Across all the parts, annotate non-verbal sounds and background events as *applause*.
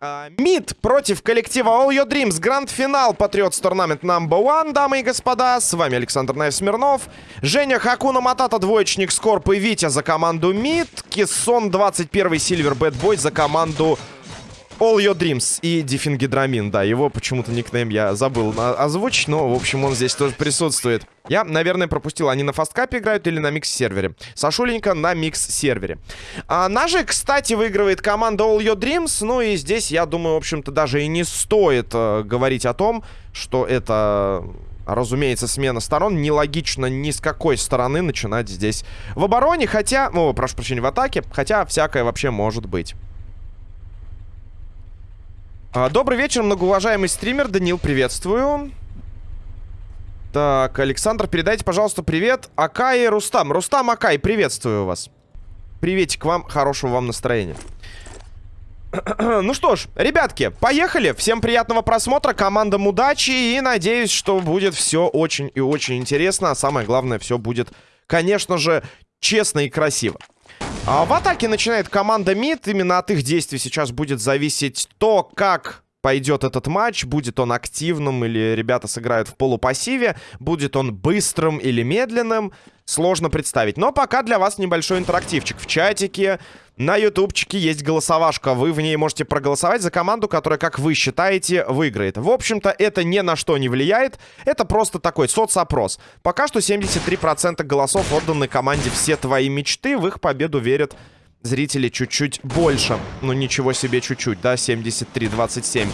А, Мид против коллектива All Your Dreams. Гранд-финал Patriots Tournament Number One, дамы и господа. С вами Александр Наев Смирнов. Женя Хакуна Матата, двоечник Скорп и Витя за команду Мид. Кессон 21 Silver Batboy за команду All Your Dreams и Дифингидрамин, да, его почему-то никнейм я забыл озвучить, но, в общем, он здесь тоже присутствует. Я, наверное, пропустил, они на FASTCUP е играют или на микс-сервере. Сашуленька на микс-сервере. А, ножи, кстати, выигрывает команда All Your Dreams, ну и здесь, я думаю, в общем-то, даже и не стоит э, говорить о том, что это... Разумеется, смена сторон. Нелогично ни с какой стороны начинать здесь в обороне. Хотя, ну, прошу прощения, в атаке. Хотя всякое вообще может быть. А, добрый вечер, многоуважаемый стример. Данил, приветствую. Так, Александр, передайте, пожалуйста, привет Акай и Рустам. Рустам, Акай, приветствую вас. Приветик вам, хорошего вам настроения. *clears throat* ну что ж, ребятки, поехали. Всем приятного просмотра, командам удачи. И надеюсь, что будет все очень и очень интересно. А самое главное, все будет, конечно же, честно и красиво. А в атаке начинает команда МИД. Именно от их действий сейчас будет зависеть то, как пойдет этот матч. Будет он активным или ребята сыграют в полупассиве. Будет он быстрым или медленным. Сложно представить. Но пока для вас небольшой интерактивчик в чатике. На ютубчике есть голосовашка. Вы в ней можете проголосовать за команду, которая, как вы считаете, выиграет. В общем-то, это ни на что не влияет. Это просто такой соцопрос. Пока что 73% голосов отданы команде «Все твои мечты». В их победу верят зрители чуть-чуть больше. Ну, ничего себе чуть-чуть, да? 73-27.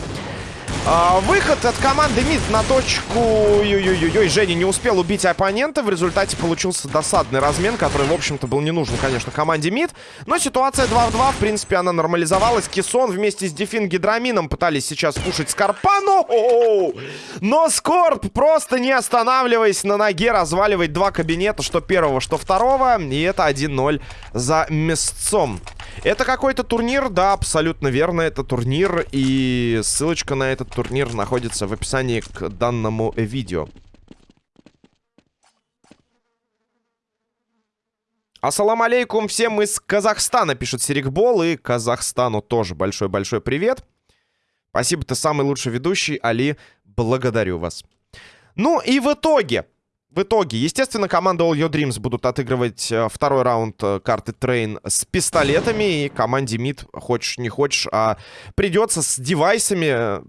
А, выход от команды МИД на точку... Ой-ой-ой, Женя не успел убить оппонента. В результате получился досадный размен, который, в общем-то, был не нужен, конечно, команде МИД. Но ситуация 2 в 2, в принципе, она нормализовалась. Кисон вместе с Дефин Гидрамином пытались сейчас пушить Скорпану. Но Скорп, просто не останавливаясь на ноге, разваливает два кабинета, что первого, что второго. И это 1-0 за местцом. Это какой-то турнир, да, абсолютно верно, это турнир, и ссылочка на этот турнир находится в описании к данному видео. Ассалам алейкум всем из Казахстана, пишет Серикбол, и Казахстану тоже большой-большой привет. Спасибо, ты самый лучший ведущий, Али, благодарю вас. Ну и в итоге, в итоге, естественно, команда All Your Dreams будут отыгрывать э, второй раунд э, карты Трейн с пистолетами. И команде Мид, хочешь не хочешь, а придется с девайсами э,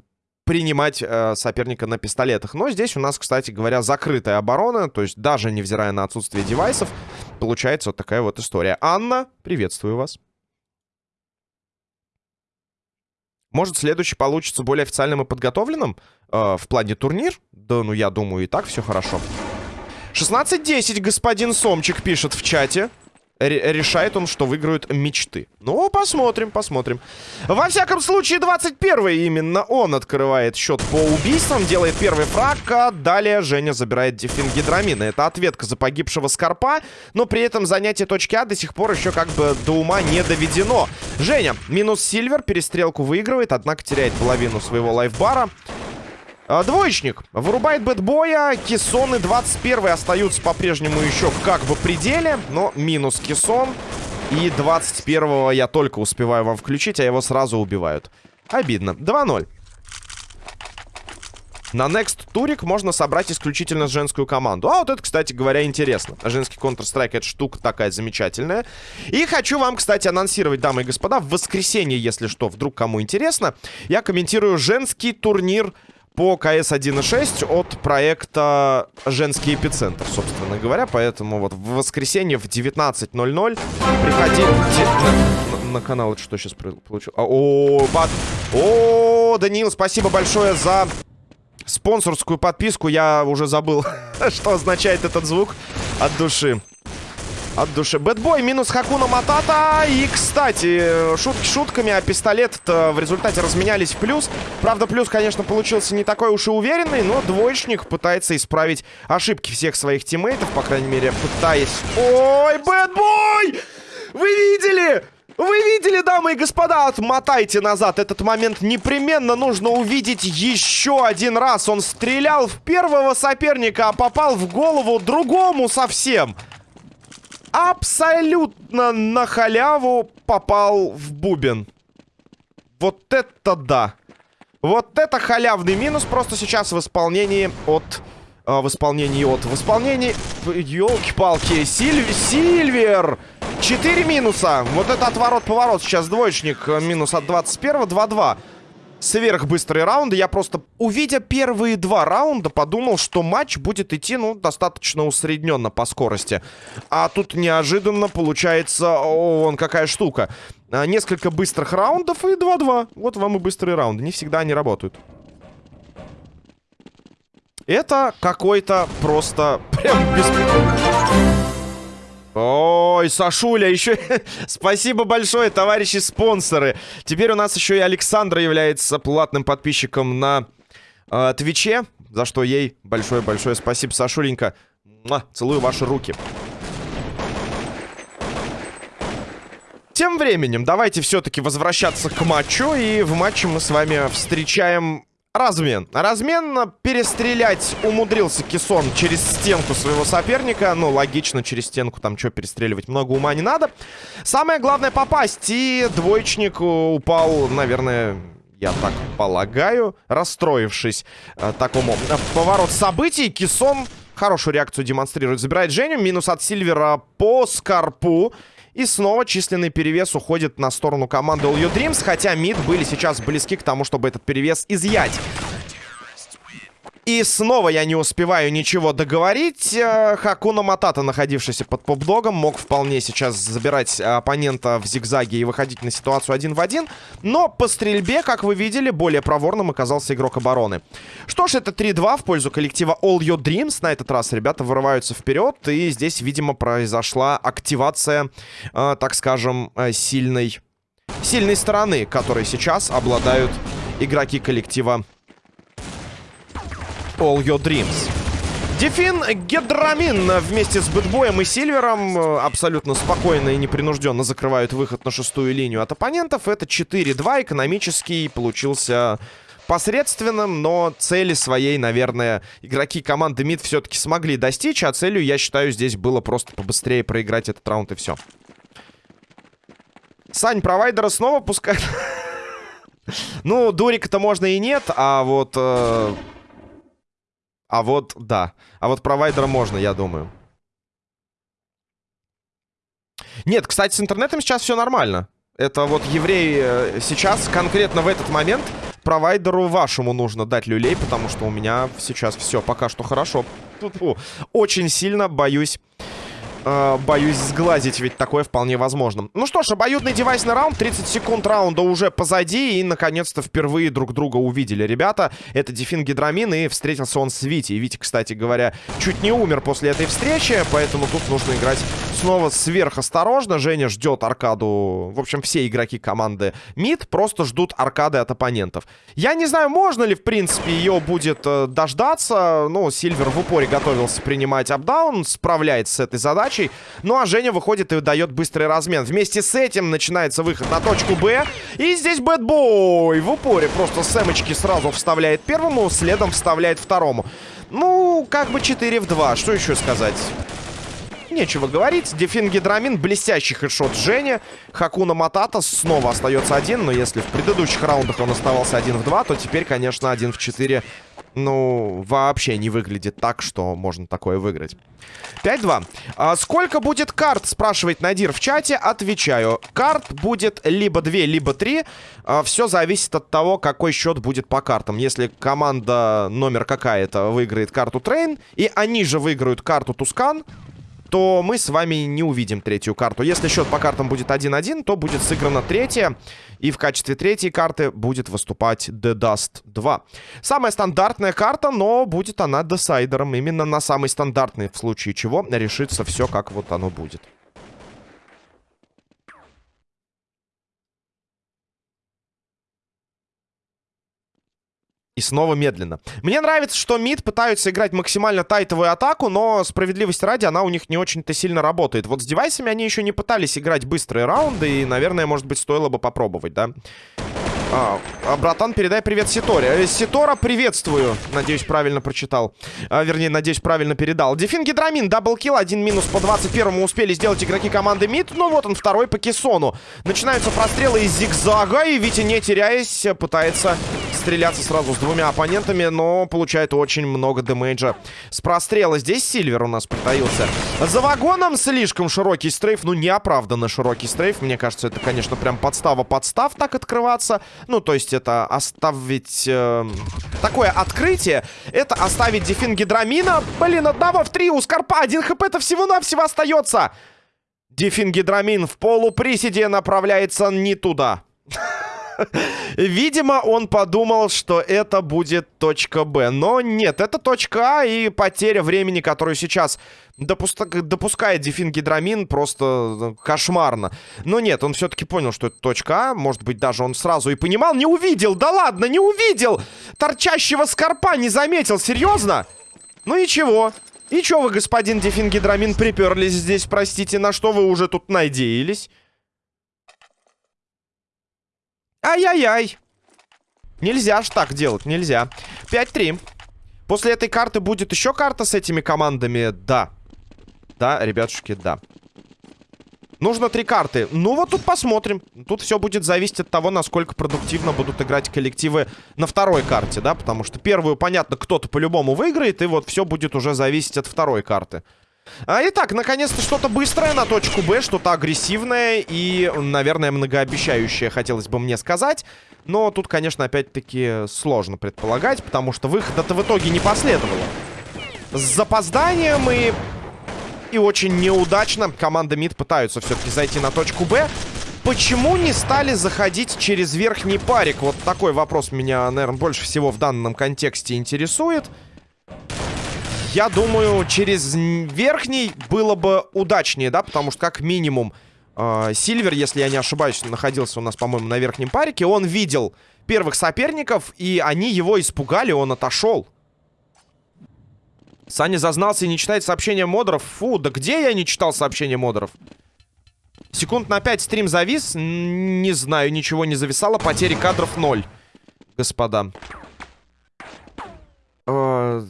принимать э, соперника на пистолетах. Но здесь у нас, кстати говоря, закрытая оборона. То есть даже невзирая на отсутствие девайсов, получается вот такая вот история. Анна, приветствую вас. Может, следующий получится более официальным и подготовленным э, в плане турнир? Да, ну я думаю, и так все хорошо. 16-10 господин Сомчик пишет в чате. Решает он, что выиграют мечты. Ну, посмотрим, посмотрим. Во всяком случае, 21 именно он открывает счет по убийствам, делает первый фраг, а далее Женя забирает дефин гидрамина. Это ответка за погибшего Скорпа, но при этом занятие точки А до сих пор еще как бы до ума не доведено. Женя, минус Сильвер, перестрелку выигрывает, однако теряет половину своего лайфбара. А, двоечник вырубает бэтбоя. Кессоны 21 остаются по-прежнему еще как бы пределе. Но минус кессон. И 21-го я только успеваю вам включить, а его сразу убивают. Обидно. 2-0. На Next турик можно собрать исключительно женскую команду. А вот это, кстати говоря, интересно. Женский Counter-Strike это штука такая замечательная. И хочу вам, кстати, анонсировать, дамы и господа, в воскресенье, если что, вдруг кому интересно, я комментирую женский турнир по КС 1.6 от проекта «Женский эпицентр», собственно говоря. Поэтому вот в воскресенье в 19.00 приходите на, на канал. Это что сейчас получил? А, о, бат. О, Даниил, спасибо большое за спонсорскую подписку. Я уже забыл, *laughs* что означает этот звук от души. От души. Бэтбой минус Хакуна Матата. И, кстати, шутки шутками, а пистолет в результате разменялись в плюс. Правда, плюс, конечно, получился не такой уж и уверенный, но двоечник пытается исправить ошибки всех своих тиммейтов, по крайней мере, пытаясь... Ой, Бэтбой! Вы видели? Вы видели, дамы и господа? Отмотайте назад. Этот момент непременно нужно увидеть еще один раз. Он стрелял в первого соперника, а попал в голову другому совсем абсолютно на халяву попал в бубен. Вот это да. Вот это халявный минус просто сейчас в исполнении от... Э, в исполнении от... В исполнении... Ёлки-палки. Сильв... Сильвер! Четыре минуса. Вот это отворот-поворот. Сейчас двоечник. Минус от 21 2-2 сверхбыстрые раунды. Я просто, увидя первые два раунда, подумал, что матч будет идти, ну, достаточно усредненно по скорости. А тут неожиданно получается, о, вон какая штука. А, несколько быстрых раундов и 2-2. Вот вам и быстрые раунды. Не всегда они работают. Это какой-то просто прям беспредел. Ой, Сашуля, еще... *laughs* Спасибо большое, товарищи спонсоры. Теперь у нас еще и Александра является платным подписчиком на э, Твиче, за что ей большое-большое спасибо, Сашуленька. Муа, целую ваши руки. Тем временем, давайте все-таки возвращаться к матчу. И в матче мы с вами встречаем Размен. Размен перестрелять умудрился Кисон через стенку своего соперника. Ну, логично, через стенку там что перестреливать, много ума не надо. Самое главное попасть. И двоечник упал, наверное, я так полагаю, расстроившись э, такому э, поворот событий. Кисон хорошую реакцию демонстрирует. Забирает Женю. Минус от Сильвера по Скорпу. И снова численный перевес уходит на сторону команды All You Dreams, хотя мид были сейчас близки к тому, чтобы этот перевес изъять. И снова я не успеваю ничего договорить. Э, Хакуна Матата, находившийся под поп-догом, мог вполне сейчас забирать оппонента в зигзаге и выходить на ситуацию один в один. Но по стрельбе, как вы видели, более проворным оказался игрок обороны. Что ж, это 3-2 в пользу коллектива All Your Dreams. На этот раз ребята вырываются вперед. И здесь, видимо, произошла активация, э, так скажем, э, сильной, сильной стороны, которой сейчас обладают игроки коллектива All Your Dreams. Дефин Гедрамин вместе с Бэтбоем и Сильвером э, абсолютно спокойно и непринужденно закрывают выход на шестую линию от оппонентов. Это 4-2. Экономический получился посредственным, но цели своей, наверное, игроки команды МИД все-таки смогли достичь. А целью, я считаю, здесь было просто побыстрее проиграть этот раунд и все. Сань, провайдера снова пускай. *laughs* Ну, дурика-то можно и нет, а вот... А вот, да. А вот провайдера можно, я думаю. Нет, кстати, с интернетом сейчас все нормально. Это вот евреи э, сейчас, конкретно в этот момент, провайдеру вашему нужно дать люлей, потому что у меня сейчас все пока что хорошо. Тут, очень сильно боюсь э, боюсь сглазить, ведь такое вполне возможно. Ну что ж, обоюдный девайсный раунд. 30 секунд раунда уже позади. И, наконец-то, впервые друг друга увидели ребята. Это Дефин Гидрамин, и встретился он с Вити. И Вити, кстати говоря, чуть не умер после этой встречи, поэтому тут нужно играть снова сверхосторожно. Женя ждет аркаду. В общем, все игроки команды МИД просто ждут аркады от оппонентов. Я не знаю, можно ли, в принципе, ее будет э, дождаться. Ну, Сильвер в упоре готовился принимать апдаун, справляется с этой задачей задачей. Ну а Женя выходит и дает быстрый размен. Вместе с этим начинается выход на точку Б. И здесь Бэтбой в упоре просто сэмочки сразу вставляет первому, следом вставляет второму. Ну, как бы 4 в 2. Что еще сказать? Нечего говорить. Дефин Гидрамин, блестящий хедшот Женя. Хакуна Матата снова остается один. Но если в предыдущих раундах он оставался один в 2, то теперь, конечно, один в 4 ну, вообще не выглядит так, что можно такое выиграть. 5-2. А сколько будет карт, спрашивает Надир в чате. Отвечаю. Карт будет либо 2, либо 3. А, все зависит от того, какой счет будет по картам. Если команда номер какая-то выиграет карту Трейн, и они же выиграют карту Тускан, то мы с вами не увидим третью карту. Если счет по картам будет 1-1, то будет сыграна третья. И в качестве третьей карты будет выступать The Dust 2. Самая стандартная карта, но будет она десайдером. Именно на самый стандартный, в случае чего решится все, как вот оно будет. И снова медленно. Мне нравится, что мид пытаются играть максимально тайтовую атаку, но справедливости ради она у них не очень-то сильно работает. Вот с девайсами они еще не пытались играть быстрые раунды, и, наверное, может быть, стоило бы попробовать, да? А, а, братан, передай привет Ситоре. Э, Ситора, приветствую. Надеюсь, правильно прочитал. А, вернее, надеюсь, правильно передал. Дефин Гидрамин, double kill, один минус по 21-му успели сделать игроки команды МИД. Ну вот он, второй по Кессону. Начинаются прострелы из зигзага, и Витя, не теряясь, пытается стреляться сразу с двумя оппонентами, но получает очень много дэмэджа с прострела. Здесь Сильвер у нас притаился. За вагоном слишком широкий strafe, ну неоправданно широкий strafe. Мне кажется, это, конечно, прям подстава подстав так открываться. Ну, то есть это оставить... Э, такое открытие. Это оставить дефин гидрамина. Блин, одного в три у Скорпа. Один хп-то всего-навсего остается. Дефин гидрамин в полуприседе направляется не туда. Видимо, он подумал, что это будет точка Б. Но нет, это точка А, и потеря времени, которую сейчас допуска... допускает Дефин Гидрамин, просто э, кошмарно. Но нет, он все-таки понял, что это точка А. Может быть, даже он сразу и понимал. Не увидел, да ладно, не увидел! Торчащего скорпа не заметил, серьезно? Ну ничего. И чё вы, господин Дефин Гидрамин, приперлись здесь, простите, на что вы уже тут надеялись? Ай-яй-яй. Нельзя ж так делать, нельзя. 5-3. После этой карты будет еще карта с этими командами? Да. Да, ребятушки, да. Нужно три карты. Ну вот тут посмотрим. Тут все будет зависеть от того, насколько продуктивно будут играть коллективы на второй карте, да? Потому что первую, понятно, кто-то по-любому выиграет, и вот все будет уже зависеть от второй карты. А, итак, наконец-то что-то быстрое на точку Б, что-то агрессивное и, наверное, многообещающее, хотелось бы мне сказать. Но тут, конечно, опять-таки сложно предполагать, потому что выхода-то в итоге не последовало. С запозданием и... И очень неудачно команда МИД пытаются все-таки зайти на точку Б. Почему не стали заходить через верхний парик? Вот такой вопрос меня, наверное, больше всего в данном контексте интересует. Я думаю, через верхний было бы удачнее, да, потому что как минимум э, Сильвер, если я не ошибаюсь, находился у нас, по-моему, на верхнем парике. Он видел первых соперников, и они его испугали, он отошел. Саня зазнался и не читает сообщения модеров. Фу, да где я не читал сообщения модеров? Секунд на 5 стрим завис. Не знаю, ничего не зависало. Потери кадров 0. Господа.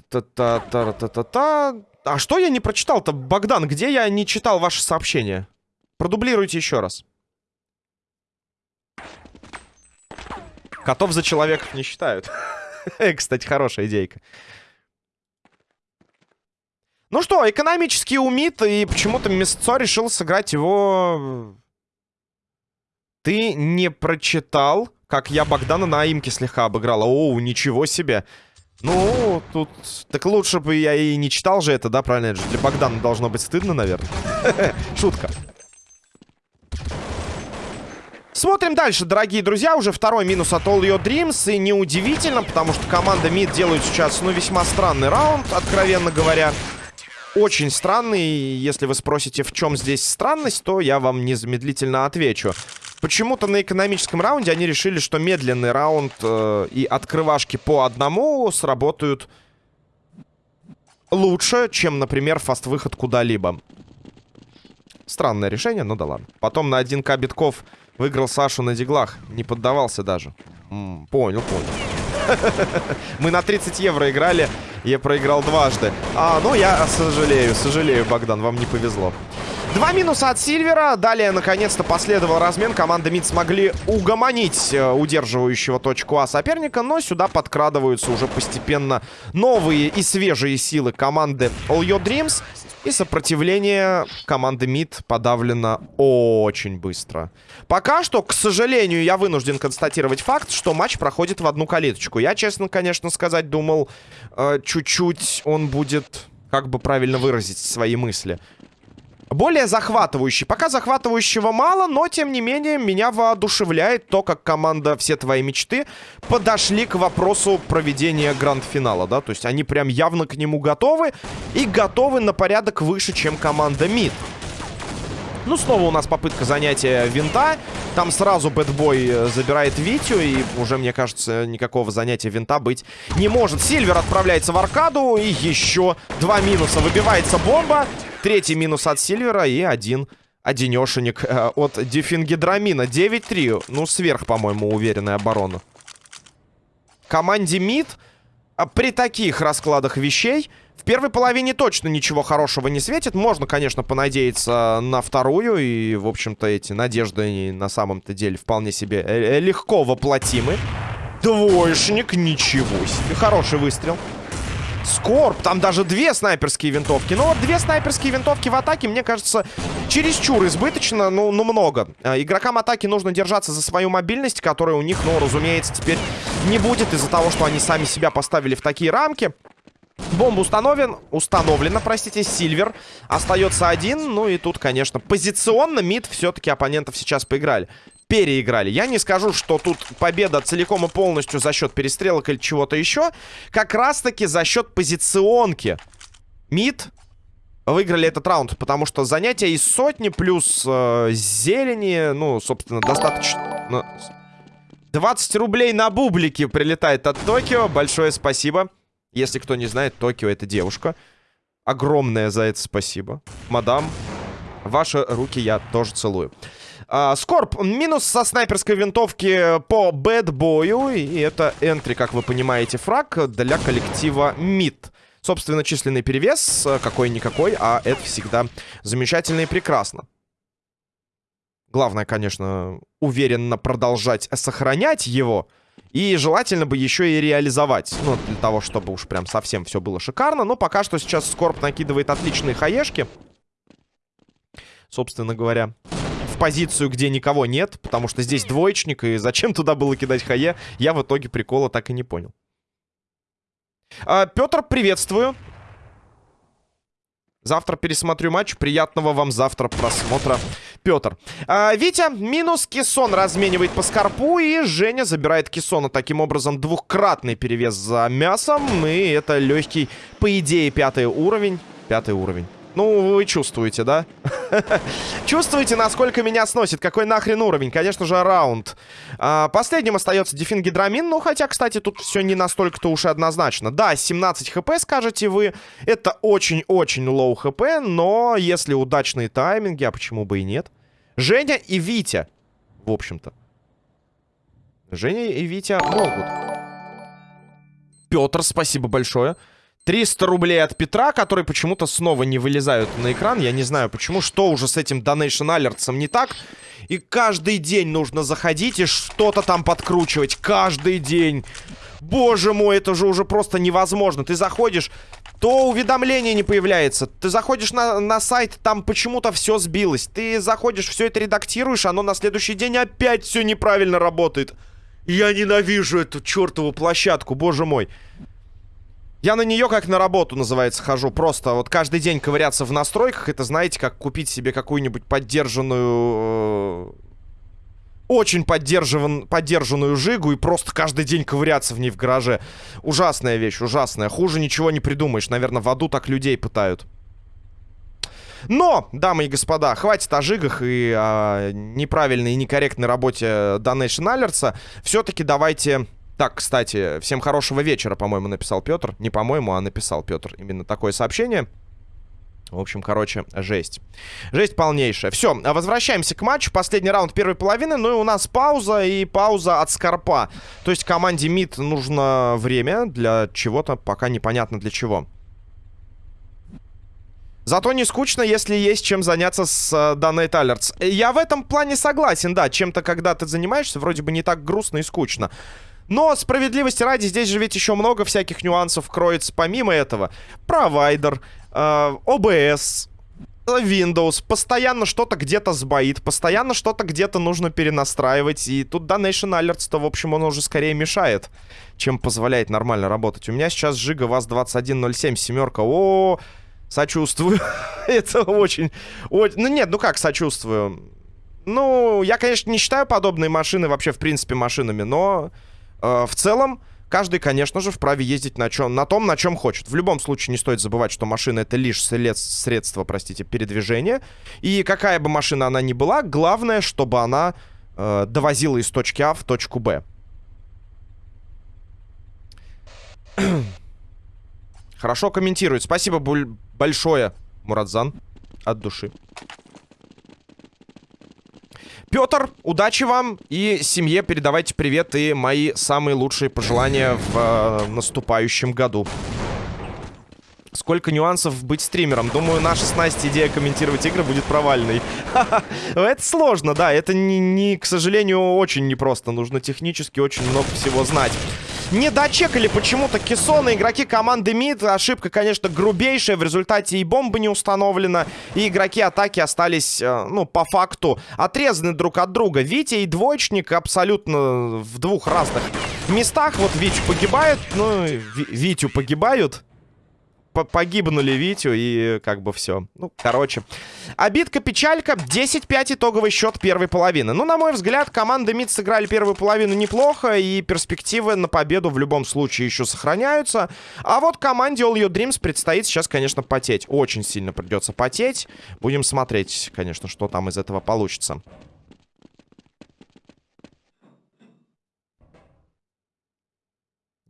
Та-та-та-та-та. А что я не прочитал-то, Богдан? Где я не читал ваши сообщения? Продублируйте еще раз. Котов за человеков не считают. *laughs* Кстати, хорошая идейка. Ну что, экономический умит, и почему-то Мясцо решил сыграть его... Ты не прочитал, как я Богдана на имке слегка обыграла. Оу, ничего себе. Ну, тут... Так лучше бы я и не читал же это, да, правильно? Это же для Богдана должно быть стыдно, наверное. *laughs* Шутка. Смотрим дальше, дорогие друзья. Уже второй минус от All Your Dreams. И неудивительно, потому что команда МИД делает сейчас, ну, весьма странный раунд, откровенно говоря. Очень странный. Если вы спросите, в чем здесь странность, то я вам незамедлительно отвечу. Почему-то на экономическом раунде они решили, что медленный раунд э, и открывашки по одному сработают лучше, чем, например, фаст-выход куда-либо. Странное решение, ну да ладно. Потом на 1к битков выиграл Сашу на диглах. Не поддавался даже. М -м, понял, понял. *laughs* Мы на 30 евро играли, я проиграл дважды. А, ну я сожалею, сожалею, Богдан, вам не повезло. Два минуса от Сильвера. Далее, наконец-то, последовал размен. Команда МИД смогли угомонить э, удерживающего точку А соперника. Но сюда подкрадываются уже постепенно новые и свежие силы команды All Your Dreams. И сопротивление команды МИД подавлено очень быстро. Пока что, к сожалению, я вынужден констатировать факт, что матч проходит в одну калиточку. Я, честно, конечно, сказать, думал, э, чуть-чуть э, он будет, как бы правильно выразить свои мысли более захватывающий. Пока захватывающего мало, но, тем не менее, меня воодушевляет то, как команда «Все твои мечты» подошли к вопросу проведения гранд-финала, да, то есть они прям явно к нему готовы и готовы на порядок выше, чем команда «Мид». Ну, снова у нас попытка занятия винта. Там сразу бэтбой забирает Витю. И уже, мне кажется, никакого занятия винта быть не может. Сильвер отправляется в аркаду. И еще два минуса. Выбивается бомба. Третий минус от Сильвера и один Одинешенек э, от дифингидрамина. 9-3. Ну, сверх, по-моему, уверенная оборона. Команде МИД а, при таких раскладах вещей в первой половине точно ничего хорошего не светит. Можно, конечно, понадеяться на вторую. И, в общем-то, эти надежды на самом-то деле вполне себе э, легко воплотимы. Двоечник, ничего себе. Хороший выстрел. Скорб, там даже две снайперские винтовки. Ну вот две снайперские винтовки в атаке, мне кажется, чересчур избыточно, ну, ну много. Игрокам атаки нужно держаться за свою мобильность, которая у них, ну, разумеется, теперь не будет из-за того, что они сами себя поставили в такие рамки. Бомба установлен, установлена, простите, Сильвер. Остается один, ну и тут, конечно, позиционно МИД все-таки оппонентов сейчас поиграли переиграли. Я не скажу, что тут победа целиком и полностью за счет перестрелок или чего-то еще. Как раз-таки за счет позиционки. Мид выиграли этот раунд, потому что занятие из сотни плюс э, зелени, ну, собственно, достаточно... Ну, 20 рублей на бублике прилетает от Токио. Большое спасибо. Если кто не знает, Токио это девушка. Огромное за это спасибо. Мадам, ваши руки я тоже целую. А, Скорб, минус со снайперской винтовки по бэтбою. И это энтри, как вы понимаете, фраг для коллектива МИД. Собственно, численный перевес э, какой-никакой, а это всегда замечательно и прекрасно. Главное, конечно, уверенно продолжать сохранять его. И желательно бы еще и реализовать. Ну, для того, чтобы уж прям совсем все было шикарно. Но пока что сейчас Скорб накидывает отличные хаешки. Собственно говоря в позицию, где никого нет, потому что здесь двоечник, и зачем туда было кидать хае, я в итоге прикола так и не понял. А, Петр, приветствую. Завтра пересмотрю матч. Приятного вам завтра просмотра, Петр. А, Витя минус Кессон разменивает по скорпу. И Женя забирает Кессона. Таким образом, двухкратный перевес за мясом. И это легкий, по идее, пятый уровень. Пятый уровень. Ну, вы чувствуете, да? *laughs* чувствуете, насколько меня сносит? Какой нахрен уровень? Конечно же, раунд. А, последним остается дефингидрамин. Ну, хотя, кстати, тут все не настолько-то уж и однозначно. Да, 17 хп, скажете вы. Это очень-очень low HP, но если удачные тайминги, а почему бы и нет? Женя и Витя, в общем-то. Женя и Витя могут. Петр, спасибо большое. 300 рублей от Петра, которые почему-то снова не вылезают на экран. Я не знаю почему. Что уже с этим Donation Alerts не так? И каждый день нужно заходить и что-то там подкручивать. Каждый день. Боже мой, это же уже просто невозможно. Ты заходишь, то уведомление не появляется. Ты заходишь на, на сайт, там почему-то все сбилось. Ты заходишь, все это редактируешь, оно на следующий день опять все неправильно работает. Я ненавижу эту чертову площадку, боже мой. Я на нее как на работу, называется, хожу. Просто вот каждый день ковыряться в настройках. Это, знаете, как купить себе какую-нибудь поддержанную... Э, очень поддерживан, поддержанную жигу и просто каждый день ковыряться в ней в гараже. Ужасная вещь, ужасная. Хуже ничего не придумаешь. Наверное, в аду так людей пытают. Но, дамы и господа, хватит о жигах и о неправильной и некорректной работе Donation Alerts. Все-таки давайте так, кстати, всем хорошего вечера, по-моему, написал Петр. Не по-моему, а написал Петр именно такое сообщение. В общем, короче, жесть. Жесть полнейшая. Все, возвращаемся к матчу. Последний раунд первой половины. Ну и у нас пауза и пауза от Скорпа. То есть команде МИД нужно время для чего-то, пока непонятно для чего. Зато не скучно, если есть чем заняться с uh, Donate Alerts. Я в этом плане согласен, да. Чем-то, когда ты занимаешься, вроде бы не так грустно и скучно. Но справедливости ради, здесь же ведь еще много всяких нюансов кроется помимо этого. Провайдер, э, OBS, Windows, постоянно что-то где-то сбоит, постоянно что-то где-то нужно перенастраивать. И тут Donation Alerts-то, в общем, он уже скорее мешает, чем позволяет нормально работать. У меня сейчас Жига ВАЗ-2107, семерка. О, сочувствую. *laughs* Это очень... Ну нет, ну как сочувствую? Ну, я, конечно, не считаю подобные машины вообще, в принципе, машинами, но... Э, в целом, каждый, конечно же, вправе ездить на, чем, на том, на чем хочет. В любом случае не стоит забывать, что машина это лишь средство, простите, передвижения. И какая бы машина она ни была, главное, чтобы она э, довозила из точки А в точку Б. Хорошо комментирует. Спасибо большое, Мурадзан. От души. Петр, удачи вам и семье передавайте привет и мои самые лучшие пожелания в э, наступающем году. Сколько нюансов быть стримером. Думаю, наша с Настей идея комментировать игры будет провальной. *laughs* Это сложно, да. Это, не, не, к сожалению, очень непросто. Нужно технически очень много всего знать. Не дочекали почему-то кессоны. Игроки команды МИД. Ошибка, конечно, грубейшая. В результате и бомба не установлена. И игроки атаки остались, э, ну, по факту, отрезаны друг от друга. Витя и двоечник абсолютно в двух разных местах. Вот Витю погибает. Ну, Витю погибают погибнули Витю и как бы все. Ну, короче. Обидка-печалька. 10-5 итоговый счет первой половины. Ну, на мой взгляд, команды МИД сыграли первую половину неплохо. И перспективы на победу в любом случае еще сохраняются. А вот команде All Your Dreams предстоит сейчас, конечно, потеть. Очень сильно придется потеть. Будем смотреть, конечно, что там из этого получится.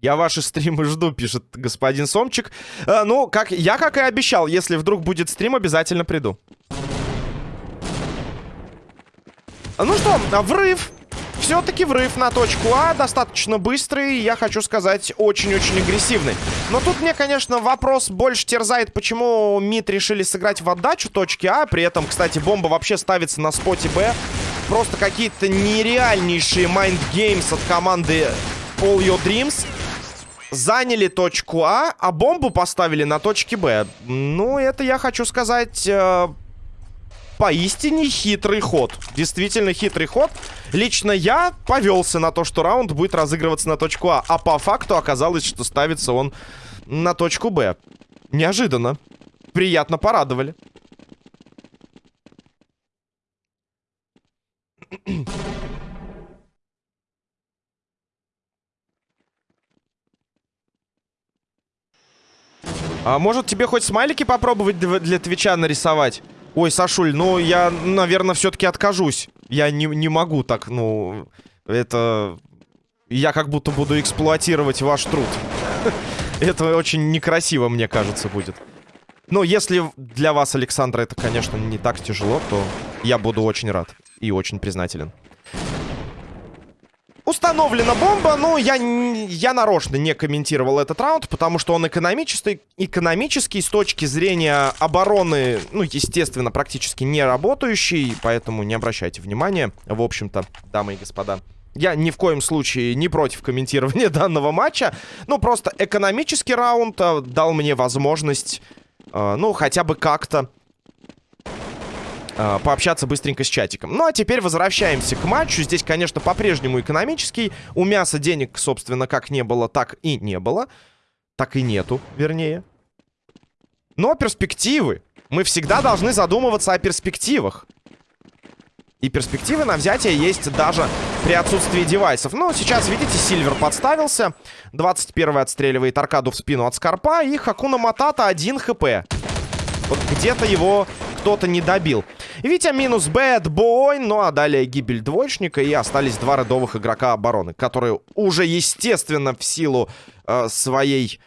Я ваши стримы жду, пишет господин Сомчик. Э, ну, как, я, как и обещал, если вдруг будет стрим, обязательно приду. Ну что, врыв. Все-таки врыв на точку А достаточно быстрый, я хочу сказать, очень-очень агрессивный. Но тут мне, конечно, вопрос больше терзает, почему МИД решили сыграть в отдачу точки А. При этом, кстати, бомба вообще ставится на споте Б. Просто какие-то нереальнейшие mind games от команды All Your Dreams заняли точку А, а бомбу поставили на точке Б. Ну, это я хочу сказать... Э, поистине хитрый ход. Действительно хитрый ход. Лично я повелся на то, что раунд будет разыгрываться на точку А. А по факту оказалось, что ставится он на точку Б. Неожиданно. Приятно порадовали. А может тебе хоть смайлики попробовать для Твича нарисовать? Ой, Сашуль, ну я, наверное, все-таки откажусь. Я не, не могу так, ну... Это... Я как будто буду эксплуатировать ваш труд. *laughs* Это очень некрасиво, мне кажется, будет. Но если для вас, Александра, это, конечно, не так тяжело, то я буду очень рад и очень признателен. Установлена бомба, ну, я, я нарочно не комментировал этот раунд, потому что он экономический, экономический с точки зрения обороны, ну, естественно, практически не работающий, поэтому не обращайте внимания, в общем-то, дамы и господа. Я ни в коем случае не против комментирования *laughs* данного матча, ну, просто экономический раунд э, дал мне возможность, э, ну, хотя бы как-то э, пообщаться быстренько с чатиком. Ну, а теперь возвращаемся к матчу. Здесь, конечно, по-прежнему экономический. У мяса денег, собственно, как не было, так и не было. Так и нету, вернее. Но перспективы. Мы всегда должны задумываться о перспективах. И перспективы на взятие есть даже при отсутствии девайсов. Но сейчас, видите, Сильвер подставился. 21-й отстреливает аркаду в спину от Скорпа. И Хакуна Матата 1 хп. Вот где-то его кто-то не добил. Витя минус бэт бой, ну а далее гибель двоечника. И остались два рядовых игрока обороны, которые уже, естественно, в силу э, своей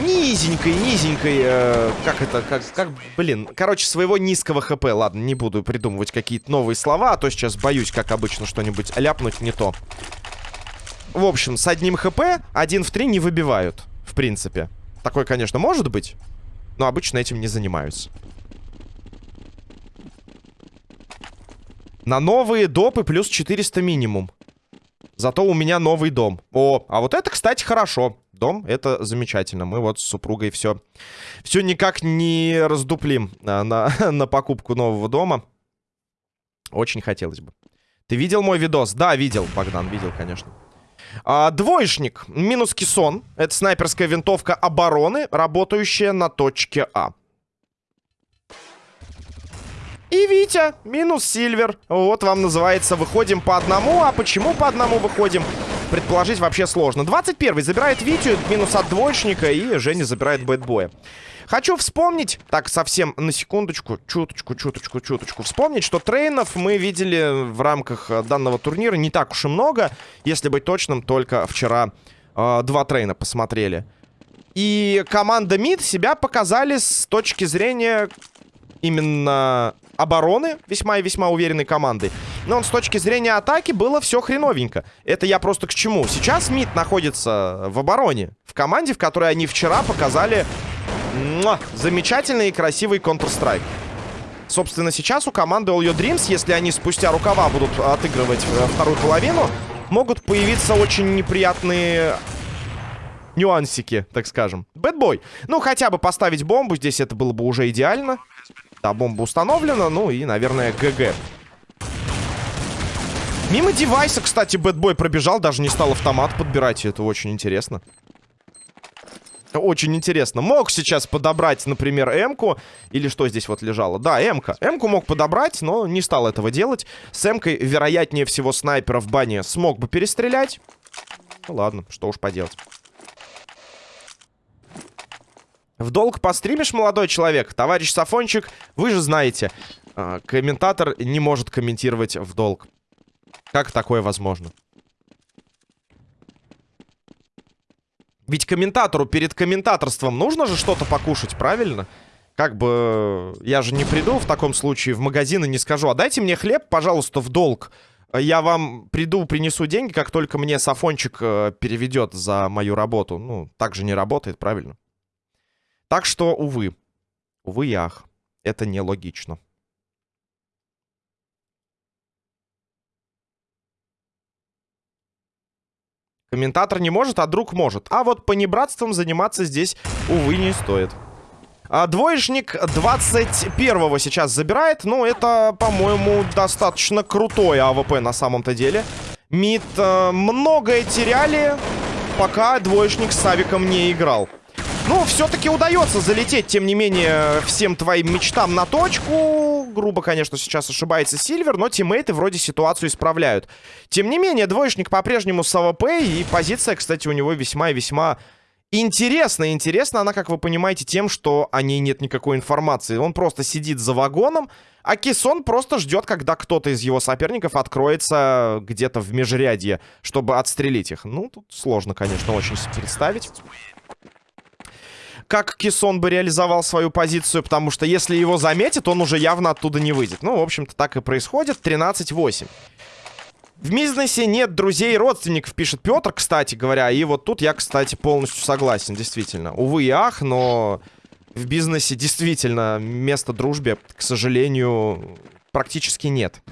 низенькой, низенькой, э, как это, как, как, блин, короче, своего низкого хп. Ладно, не буду придумывать какие-то новые слова, а то сейчас боюсь, как обычно, что-нибудь ляпнуть не то. В общем, с одним хп один в три не выбивают, в принципе. Такое, конечно, может быть, но обычно этим не занимаются. На новые допы плюс 400 минимум. Зато у меня новый дом. О, а вот это, кстати, хорошо. Дом, это замечательно. Мы вот с супругой все, все никак не раздуплим на, на, *laughs* на покупку нового дома. Очень хотелось бы. Ты видел мой видос? Да, видел, Богдан, видел, конечно. А, двоечник. Минус кессон. Это снайперская винтовка обороны, работающая на точке А. И Витя, минус Сильвер. Вот вам называется «Выходим по одному». А почему по одному выходим? Предположить вообще сложно. 21 забирает Витю, минус от двоечника, и Женя забирает бэтбоя. Хочу вспомнить, так, совсем на секундочку, чуточку, чуточку, чуточку, вспомнить, что трейнов мы видели в рамках э, данного турнира не так уж и много. Если быть точным, только вчера э, два трейна посмотрели. И команда МИД себя показали с точки зрения именно обороны весьма и весьма уверенной командой. Но с точки зрения атаки было все хреновенько. Это я просто к чему? Сейчас МИД находится в обороне. В команде, в которой они вчера показали муа, замечательный и красивый Counter-Strike. Собственно, сейчас у команды All Your Dreams, если они спустя рукава будут отыгрывать э, вторую половину, могут появиться очень неприятные нюансики, так скажем. Бэтбой. Ну, хотя бы поставить бомбу. Здесь это было бы уже идеально. Да, бомба установлена. Ну и, наверное, ГГ. Мимо девайса, кстати, Бэтбой пробежал. Даже не стал автомат подбирать. Это очень интересно. Очень интересно. Мог сейчас подобрать, например, М-ку. Или что здесь вот лежало? Да, М-ка. М-ку мог подобрать, но не стал этого делать. С М-кой, вероятнее всего, снайпера в бане смог бы перестрелять. Ну ладно, что уж поделать. В долг постримишь, молодой человек? Товарищ Сафончик, вы же знаете, э, комментатор не может комментировать в долг. Как такое возможно? Ведь комментатору перед комментаторством нужно же что-то покушать, правильно? Как бы я же не приду в таком случае в магазин и не скажу, а дайте мне хлеб, пожалуйста, в долг. Я вам приду, принесу деньги, как только мне Сафончик э, переведет за мою работу. Ну, так же не работает, правильно? Так что, увы. Увы ах. Это нелогично. Комментатор не может, а друг может. А вот панибратством заниматься здесь, увы, не стоит. А, двоечник 21-го сейчас забирает. Ну, это, по-моему, достаточно крутой АВП на самом-то деле. Мид э, многое теряли, пока двоечник с Авиком не играл. Ну, все-таки удается залететь, тем не менее, всем твоим мечтам на точку. Грубо, конечно, сейчас ошибается Сильвер, но тиммейты вроде ситуацию исправляют. Тем не менее, двоечник по-прежнему с АВП, и позиция, кстати, у него весьма и весьма интересная. Интересна она, как вы понимаете, тем, что о ней нет никакой информации. Он просто сидит за вагоном, а Кисон просто ждет, когда кто-то из его соперников откроется где-то в межрядье, чтобы отстрелить их. Ну, тут сложно, конечно, очень представить как Кисон бы реализовал свою позицию, потому что если его заметит, он уже явно оттуда не выйдет. Ну, в общем-то, так и происходит. 13-8. В бизнесе нет друзей и родственников, пишет Петр, кстати говоря. И вот тут я, кстати, полностью согласен, действительно. Увы и ах, но в бизнесе действительно места дружбе, к сожалению, практически нет.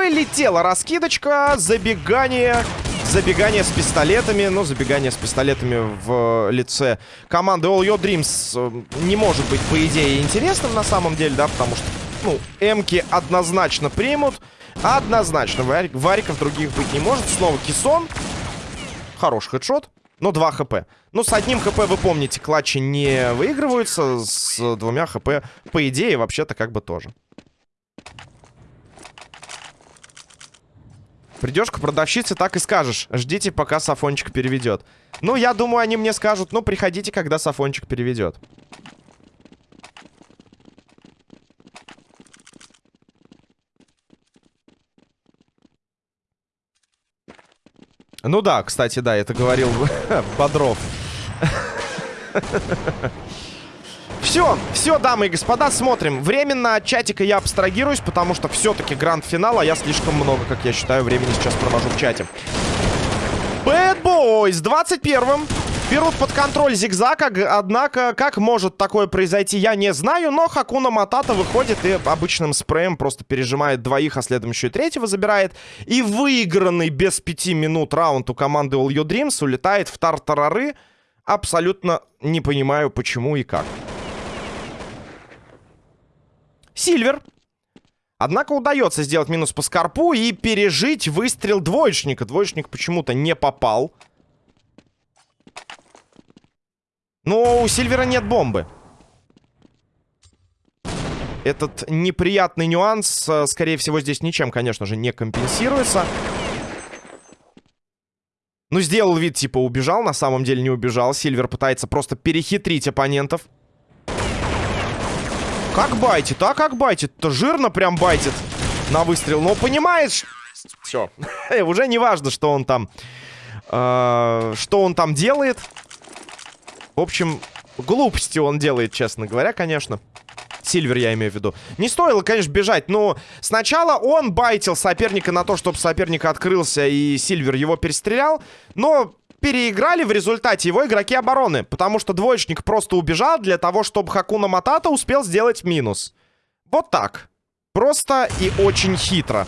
Полетела раскидочка, забегание... Забегание с пистолетами, ну, забегание с пистолетами в лице команды All Your Dreams э, не может быть, по идее, интересным на самом деле, да, потому что, ну, эмки однозначно примут, однозначно, варик, вариков других быть не может. Снова кисон, хороший хедшот, но 2 хп. Ну, с одним хп, вы помните, клатчи не выигрываются, с двумя хп, по идее, вообще-то как бы тоже. Придешь к продавщице, так и скажешь. Ждите, пока Сафончик переведет. Ну, я думаю, они мне скажут, ну, приходите, когда Сафончик переведет. Ну да, кстати, да, это говорил *laughs* Бодров. Все, все, дамы и господа, смотрим. Временно от чатика я абстрагируюсь, потому что все-таки гранд-финал, а я слишком много, как я считаю, времени сейчас провожу в чате. Bad Boys 21-м. Берут под контроль зигзаг, однако, как может такое произойти, я не знаю, но Хакуна Матата выходит и обычным спреем просто пережимает двоих, а следом еще и третьего забирает. И выигранный без пяти минут раунд у команды All Your Dreams улетает в тартарары. Абсолютно не понимаю, почему и как. Сильвер. Однако удается сделать минус по скорпу и пережить выстрел двоечника. Двоечник почему-то не попал. Но у Сильвера нет бомбы. Этот неприятный нюанс, э, скорее всего, здесь ничем, конечно же, не компенсируется. Ну, сделал вид, типа, убежал. На самом деле не убежал. Сильвер пытается просто перехитрить оппонентов. Как байтит, а как байтит-то? Жирно прям байтит на выстрел. Но понимаешь... Все. *laughs* Уже не важно, что он там... Э, что он там делает. В общем, глупости он делает, честно говоря, конечно. Сильвер я имею в виду. Не стоило, конечно, бежать, но сначала он байтил соперника на то, чтобы соперник открылся и Сильвер его перестрелял. Но переиграли в результате его игроки обороны. Потому что двоечник просто убежал для того, чтобы Хакуна Матата успел сделать минус. Вот так. Просто и очень хитро.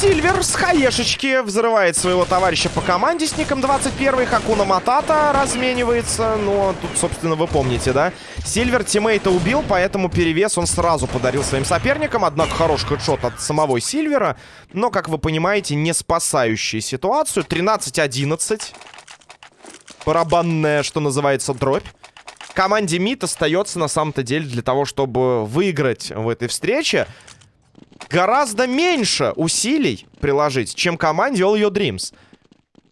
Сильвер с хаешечки взрывает своего товарища по команде с ником 21. Хакуна Матата разменивается. Ну, тут, собственно, вы помните, да? Сильвер тиммейта убил, поэтому перевес он сразу подарил своим соперникам. Однако хороший хедшот от самого Сильвера. Но, как вы понимаете, не спасающий ситуацию. 13-11. Барабанная, что называется, дробь. Команде МИД остается на самом-то деле для того, чтобы выиграть в этой встрече гораздо меньше усилий приложить, чем команде All Your Dreams.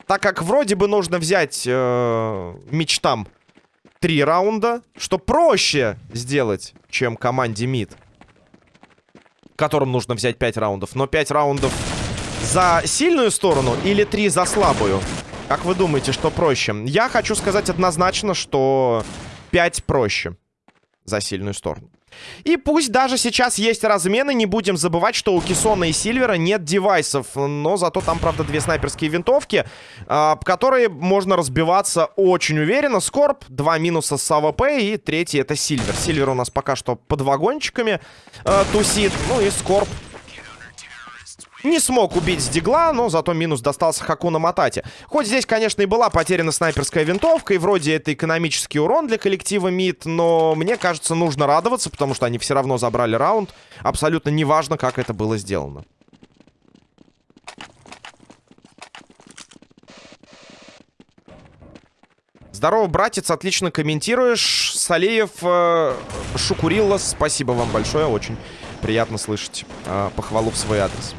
Так как вроде бы нужно взять э, мечтам три раунда, что проще сделать, чем команде мид. Которым нужно взять 5 раундов. Но 5 раундов за сильную сторону или 3 за слабую? Как вы думаете, что проще? Я хочу сказать однозначно, что 5 проще за сильную сторону. И пусть даже сейчас есть размены, не будем забывать, что у Кисона и Сильвера нет девайсов. Но зато там, правда, две снайперские винтовки, э, которые можно разбиваться очень уверенно. Скорб, два минуса с АВП и третий это Сильвер. Сильвер у нас пока что под вагончиками э, тусит. Ну и Скорб не смог убить с дигла, но зато минус достался Хакуна Матате. Хоть здесь, конечно, и была потеряна снайперская винтовка, и вроде это экономический урон для коллектива МИД, но мне кажется, нужно радоваться, потому что они все равно забрали раунд. Абсолютно неважно, как это было сделано. Здорово, братец, отлично комментируешь. Салеев, э, Шукурилла, спасибо вам большое, очень приятно слышать э, похвалу в свой адрес.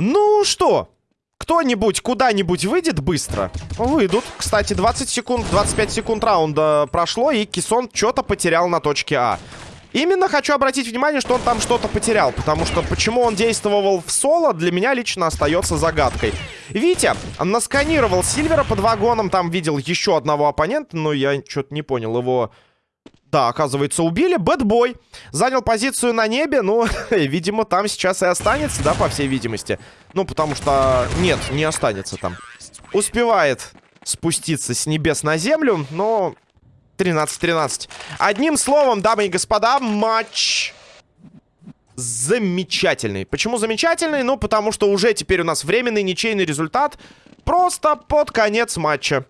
Ну что, кто-нибудь куда-нибудь выйдет быстро? Выйдут. Кстати, 20 секунд, 25 секунд раунда прошло, и Кисон что-то потерял на точке А. Именно хочу обратить внимание, что он там что-то потерял, потому что почему он действовал в соло, для меня лично остается загадкой. Витя насканировал Сильвера под вагоном, там видел еще одного оппонента, но я что-то не понял его да, оказывается, убили. Бэтбой занял позицию на небе. Ну, *laughs* видимо, там сейчас и останется, да, по всей видимости. Ну, потому что... Нет, не останется там. Успевает спуститься с небес на землю, но... 13-13. Одним словом, дамы и господа, матч замечательный. Почему замечательный? Ну, потому что уже теперь у нас временный ничейный результат просто под конец матча.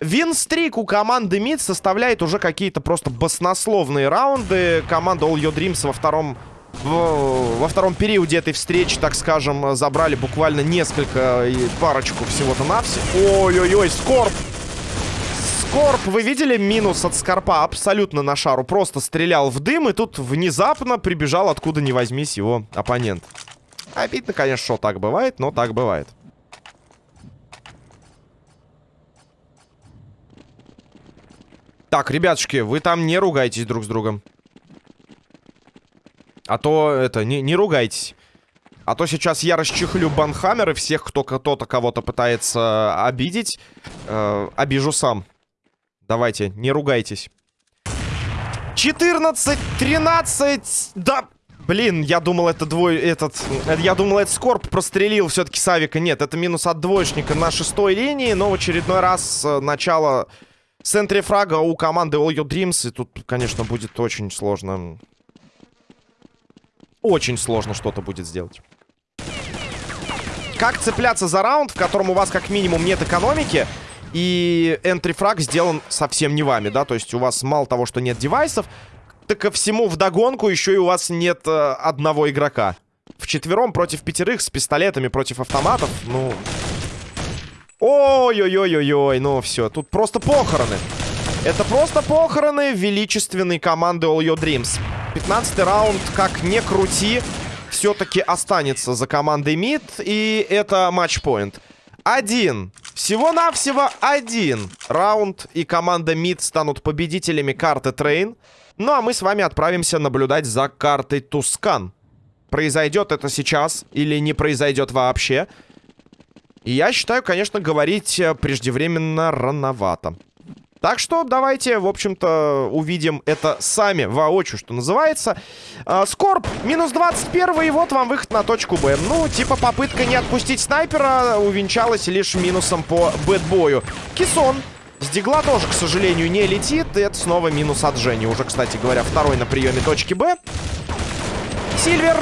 Винстрик у команды МИД составляет уже какие-то просто баснословные раунды. Команда All Your Dreams во втором, во втором периоде этой встречи, так скажем, забрали буквально несколько, и парочку всего-то навсего. Ой-ой-ой, Скорб! Скорб, вы видели минус от Скорпа абсолютно на шару? Просто стрелял в дым, и тут внезапно прибежал откуда ни возьмись его оппонент. Обидно, конечно, что так бывает, но так бывает. Так, ребятушки, вы там не ругайтесь друг с другом. А то, это, не, не ругайтесь. А то сейчас я расчехлю банхаммер и всех, кто кто-то кого-то пытается обидеть, э, обижу сам. Давайте, не ругайтесь. 14, 13, да... Блин, я думал, это двой... Этот... Я думал, это Скорб прострелил все-таки Савика. Нет, это минус от двоечника на шестой линии. Но в очередной раз э, начало в центре фрага у команды All Your Dreams. И тут, конечно, будет очень сложно. Очень сложно что-то будет сделать. Как цепляться за раунд, в котором у вас как минимум нет экономики, и энтри фраг сделан совсем не вами, да? То есть у вас мало того, что нет девайсов, так ко всему вдогонку еще и у вас нет э, одного игрока. В четвером против пятерых с пистолетами против автоматов, ну... Ой-ой-ой-ой-ой, ну все, тут просто похороны. Это просто похороны величественной команды All Your Dreams. 15 раунд, как не крути, все-таки останется за командой МИД. И это матчпоинт. Один. Всего-навсего один раунд. И команда МИД станут победителями карты Трейн. Ну а мы с вами отправимся наблюдать за картой Тускан. произойдет это сейчас или не произойдет вообще. И я считаю, конечно, говорить э, преждевременно рановато. Так что давайте, в общем-то, увидим это сами воочию, что называется. А, Скорб, минус 21, и вот вам выход на точку Б. Ну, типа попытка не отпустить снайпера увенчалась лишь минусом по бэтбою. Кисон. С дигла тоже, к сожалению, не летит. И это снова минус от Жени. Уже, кстати говоря, второй на приеме точки Б. Сильвер...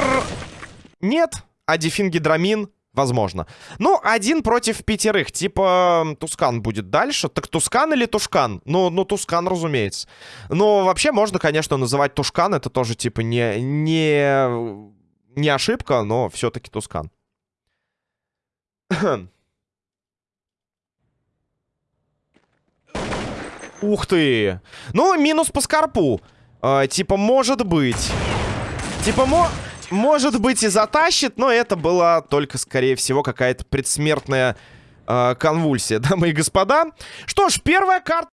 Нет. А Дефин Гидрамин Возможно. Ну, один против пятерых. Типа, Тускан будет дальше. Так Тускан или Тушкан? Ну, ну Тускан, разумеется. Но вообще можно, конечно, называть Тушкан. Это тоже, типа, не, не, не ошибка, но все-таки Тускан. *clears throat* Ух ты! Ну, минус по скорпу. Э, типа, может быть. Типа, мо... Может быть и затащит, но это была только, скорее всего, какая-то предсмертная э, конвульсия, *laughs* дамы и господа. Что ж, первая карта